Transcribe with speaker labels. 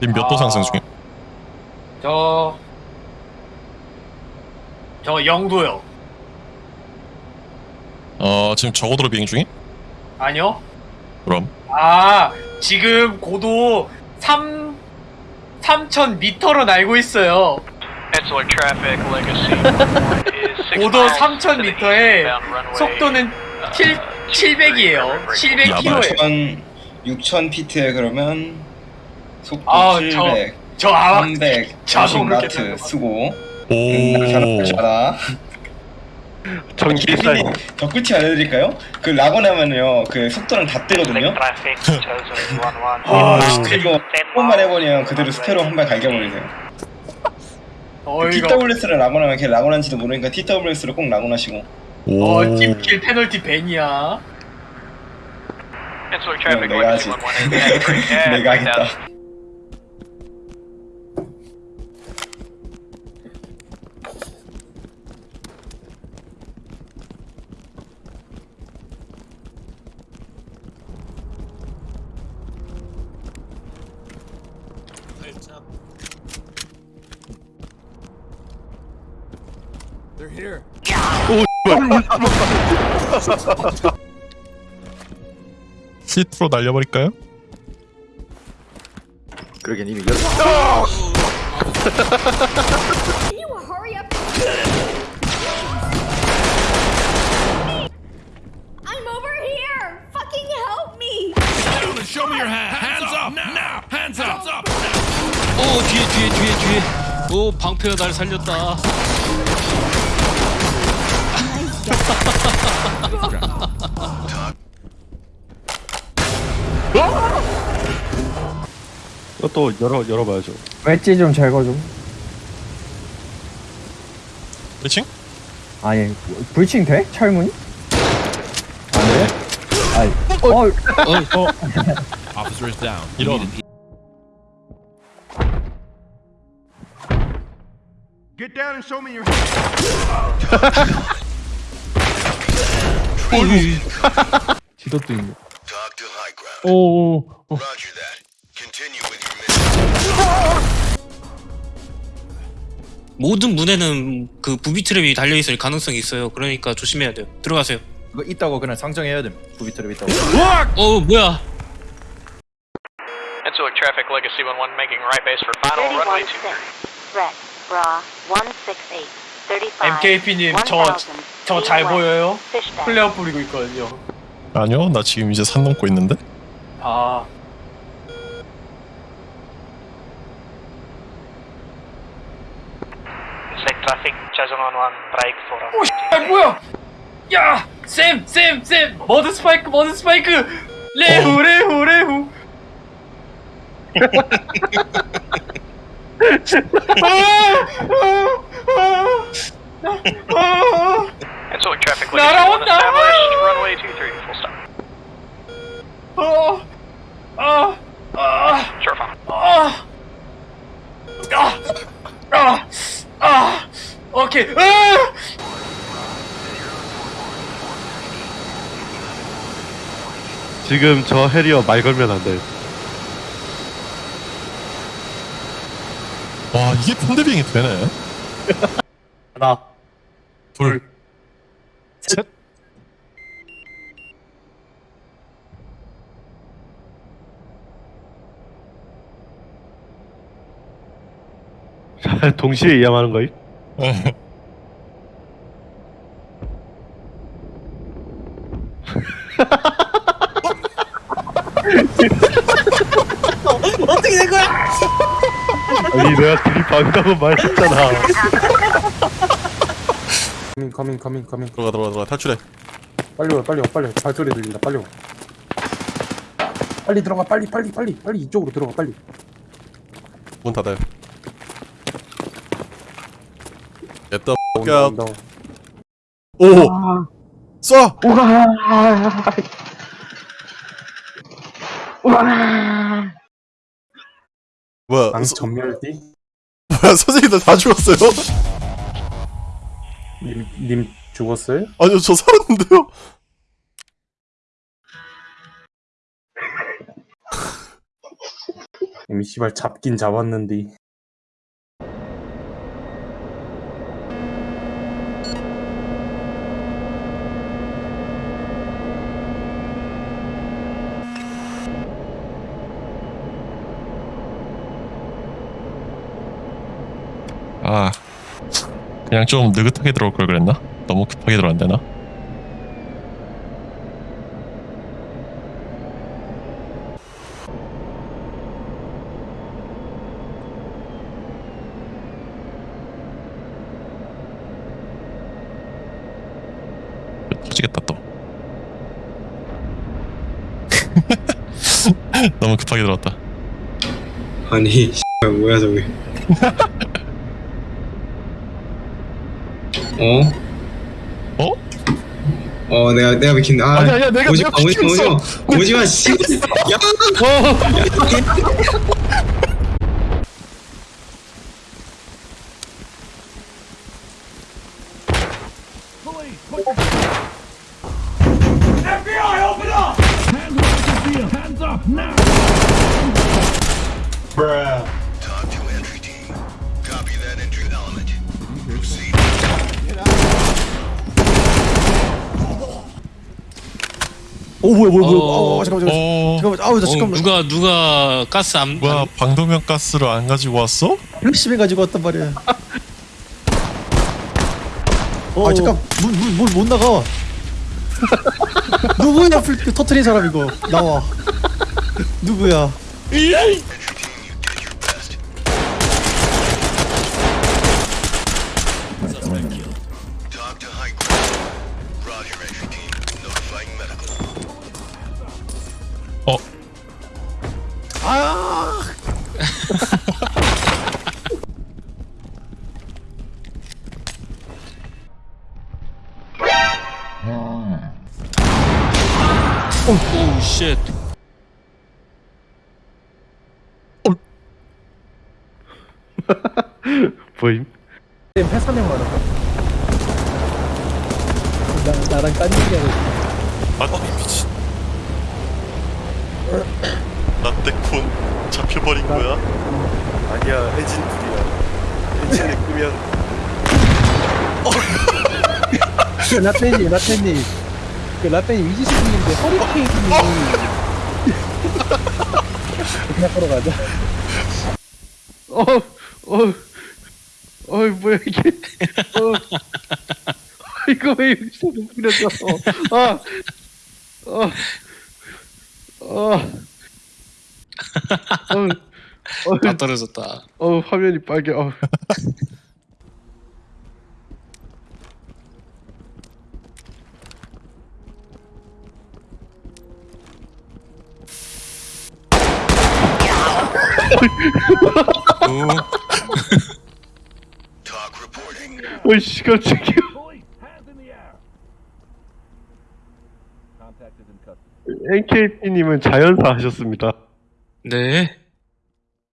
Speaker 1: 지금 몇도
Speaker 2: 아.
Speaker 1: 상승 중임?
Speaker 2: 저, 저 영도요.
Speaker 1: 어 지금 저고도로 비행 중임?
Speaker 2: 아니요?
Speaker 1: 그럼
Speaker 2: 아, 지금 고도 3, 3,000m로 날고 있어요. 고도
Speaker 3: miles
Speaker 2: 3,000
Speaker 3: to the
Speaker 2: 미터에
Speaker 3: eastbound runway,
Speaker 2: 속도는
Speaker 3: uh,
Speaker 2: 7, 700이에요. 700km예요.
Speaker 4: 6천 6천 피트에 그러면 속도
Speaker 2: 아,
Speaker 4: 700,
Speaker 2: 저 아마
Speaker 4: 300,
Speaker 2: 자동으로
Speaker 4: 50마트
Speaker 2: 계산해봐.
Speaker 4: 쓰고
Speaker 1: 오
Speaker 4: 음, 잘한다 잘한다
Speaker 5: 전기살
Speaker 4: 피디님, 저 끝이 알려드릴까요? 그 라곤하면요 그 속도랑 다 뜨거든요
Speaker 3: 11.
Speaker 2: 아,
Speaker 4: 그리고 한 번만 해보면 그대로 스페로 한 발 갈겨버리세요 그
Speaker 2: 어이가
Speaker 4: TWS를 라곤하면 걔 라곤한지도 모르니까 TWS를 꼭 라곤하시고
Speaker 1: 오.
Speaker 2: 어, 팀킬 페널티 벤이야.
Speaker 3: Traffic
Speaker 4: 내가 하지
Speaker 3: 11
Speaker 4: 내가 하겠다
Speaker 1: 시트로 날려버릴까요?
Speaker 5: 그러긴 이미 열
Speaker 6: Can you hurry up? I'm over here! Fucking help me!
Speaker 7: 오 뒤에 뒤에 뒤에 뒤에 오 방패가 날 살렸다
Speaker 5: 이것도 열어 열어봐야죠.
Speaker 8: 웨지 좀 제거 좀.
Speaker 1: 그렇지?
Speaker 8: 아니 불칭 돼? 철문이? 안 돼? 아니 어,
Speaker 1: 이런
Speaker 8: 지도도 있네. 오.
Speaker 7: 모든 문에는 그 부비 트랩이 달려 있을 가능성이 있어요 그러니까 조심해야 돼요 들어가세요
Speaker 5: 이거 있다고 그냥 상정해야 돼. 부비트랩 있다고.
Speaker 7: 어 뭐야
Speaker 3: Peninsular traffic legacy 11 making right base for final runway
Speaker 9: 31
Speaker 3: 23.
Speaker 9: Threat, bra, 168, 35,
Speaker 2: MKP님, 저, 저 잘 보여요? 플레어 뿌리고 있거든요.
Speaker 1: 아니요 나 지금 이제 산 넘고 있는데
Speaker 2: 아,
Speaker 3: Select traffic, chosen 11, break for
Speaker 2: 오, 아 뭐야? 야, 쌤, 쌤, 쌤, 머드 스파이크, 머드 스파이크, 레후, 레후, 레후.
Speaker 3: Peninsular traffic legacy 1
Speaker 2: 날아온다.
Speaker 3: established, runway 23, full stop.
Speaker 2: 어, 아, 아,
Speaker 3: Sure, final.
Speaker 2: 아, 아, 아, 아, 오케이, 아!
Speaker 5: 지금 저 해리어 말 걸면 안 돼.
Speaker 1: 와 이게 펀드빙이 되네
Speaker 2: 하나,
Speaker 1: 둘
Speaker 2: 셋.
Speaker 5: 동시에 이양하는 거임?
Speaker 2: 어떻게 된 거야?
Speaker 5: 아니 내가 둘이 방다고 말했잖아.
Speaker 8: coming coming coming coming
Speaker 1: 들어가 들어가 들어가. 탈출해.
Speaker 8: 빨리 와 빨리 와 빨리 와. 발소리 들린다. 빨리 와. 빨리 들어가 빨리 빨리 빨리. 빨리 이쪽으로 들어가 빨리.
Speaker 1: 문 닫아요. The f
Speaker 8: 온다.
Speaker 1: 오! 쏴! 뭐야
Speaker 8: 방
Speaker 1: 서,
Speaker 8: 전멸띠
Speaker 1: 뭐야 선생님들 다 죽었어요?
Speaker 8: 님, 님 죽었어요?
Speaker 1: 아니요 저 살았는데요
Speaker 5: 이미 씨발 잡긴 잡았는데.
Speaker 1: 아 그냥 좀 느긋하게 들어올 걸 그랬나? 너무 급하게 들어왔대나? 터지겠다 또 너무 급하게 들어왔다
Speaker 4: 아니 뭐야 저게 어?
Speaker 1: 어?
Speaker 4: 어 내가 내가 비킨 아
Speaker 1: 아니야, 아니야, 내가-
Speaker 4: 오지마
Speaker 1: 내가
Speaker 4: 오지마. 오지마 오지마 씨 야!
Speaker 10: Talk to entry team. Copy that entry element. Proceed.
Speaker 11: 오 뭐야 뭐야 뭐야.
Speaker 7: 어,
Speaker 11: 아 잠깐만
Speaker 1: 어...
Speaker 11: 잠깐만. 아우 나
Speaker 7: 어,
Speaker 11: 잠깐만.
Speaker 7: 누가 누가 가스 안,
Speaker 1: 뭐야
Speaker 7: 안
Speaker 1: 방독면 가스를 안 가지고 왔어?
Speaker 11: 열심히 가지고 왔단 말이야. 아 잠깐. 문문문못 나가. 누구야 불 터트린 사람 이거? 나와. 누구야
Speaker 1: 어?
Speaker 7: 오우 쉣
Speaker 1: 보임?
Speaker 5: 회사명 말아. 나 나랑 딴 얘기하고.
Speaker 1: 아 미친 나때콘 잡혀버린 거야?
Speaker 11: 아니야 엔진 불이야. 엔진을 끄면.
Speaker 5: 그 라떼님 라떼님 그 라떼님 위지스님인데 허리케인이 그냥 걸어 가자. 어, 어, 어, 뭐야 이게? 어, 이거 왜 여기서 뿌렸어? 아, 어, 어, 어,
Speaker 7: 다 떨어졌다
Speaker 5: 어, 화면이 빨개. 어.
Speaker 7: 오
Speaker 10: reporting.
Speaker 5: 어이씨 깜짝이야. NKT님은 자연사 하셨습니다.
Speaker 7: 네